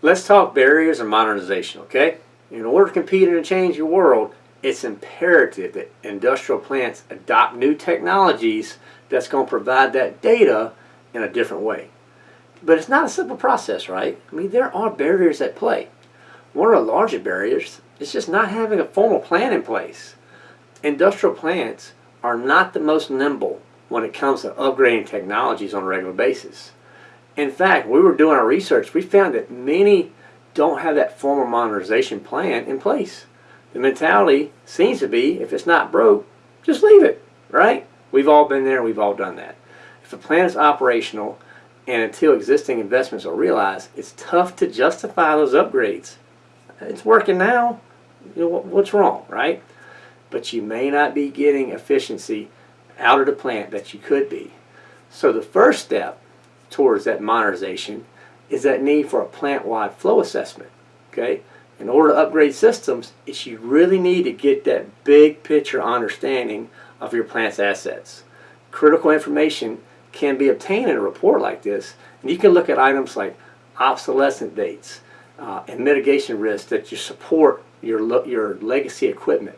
Let's talk barriers and modernization, okay? In order to compete in a changing world, it's imperative that industrial plants adopt new technologies that's going to provide that data in a different way. But it's not a simple process, right? I mean, there are barriers at play. One of the larger barriers is just not having a formal plan in place. Industrial plants are not the most nimble when it comes to upgrading technologies on a regular basis. In fact, we were doing our research, we found that many don't have that formal modernization plan in place. The mentality seems to be, if it's not broke, just leave it, right? We've all been there, we've all done that. If a plan is operational and until existing investments are realized, it's tough to justify those upgrades. It's working now, you know, what's wrong, right? But you may not be getting efficiency out of the plant that you could be. So the first step towards that modernization is that need for a plant-wide flow assessment, okay? In order to upgrade systems, it's you really need to get that big picture understanding of your plant's assets. Critical information can be obtained in a report like this, and you can look at items like obsolescence dates uh, and mitigation risks that you support your, your legacy equipment.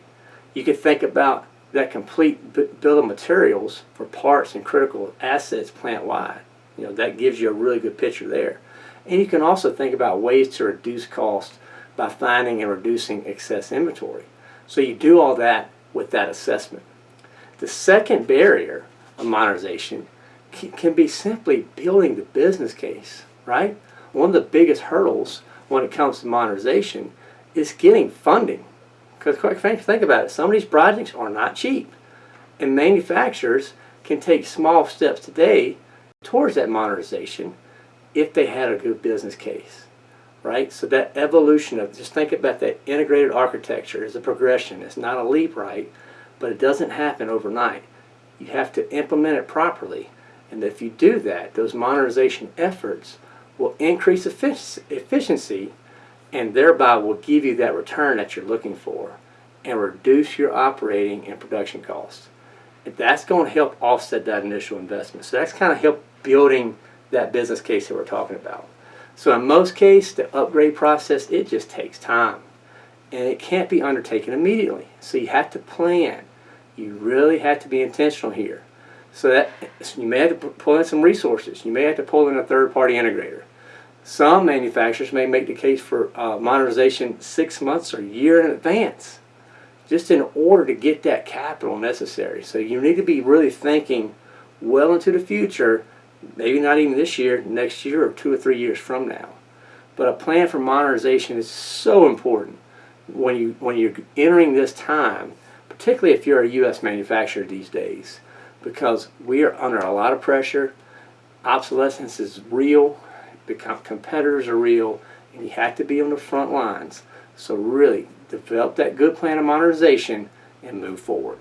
You can think about that complete bill of materials for parts and critical assets plant-wide. You know, that gives you a really good picture there. And you can also think about ways to reduce cost by finding and reducing excess inventory. So you do all that with that assessment. The second barrier of modernization can be simply building the business case, right? One of the biggest hurdles when it comes to modernization is getting funding. Because quite frankly, think about it, some of these projects are not cheap. And manufacturers can take small steps today towards that modernization if they had a good business case right? So that evolution of, just think about that integrated architecture is a progression. It's not a leap, right? But it doesn't happen overnight. You have to implement it properly. And if you do that, those modernization efforts will increase efficiency and thereby will give you that return that you're looking for and reduce your operating and production costs. That's going to help offset that initial investment. So that's kind of help building that business case that we're talking about. So in most cases, the upgrade process, it just takes time. And it can't be undertaken immediately. So you have to plan. You really have to be intentional here. So that so you may have to pull in some resources. You may have to pull in a third-party integrator. Some manufacturers may make the case for uh, modernization six months or a year in advance, just in order to get that capital necessary. So you need to be really thinking well into the future maybe not even this year, next year, or two or three years from now. But a plan for modernization is so important when you when you're entering this time, particularly if you're a U.S. manufacturer these days, because we are under a lot of pressure. Obsolescence is real. Competitors are real, and you have to be on the front lines. So really, develop that good plan of modernization and move forward.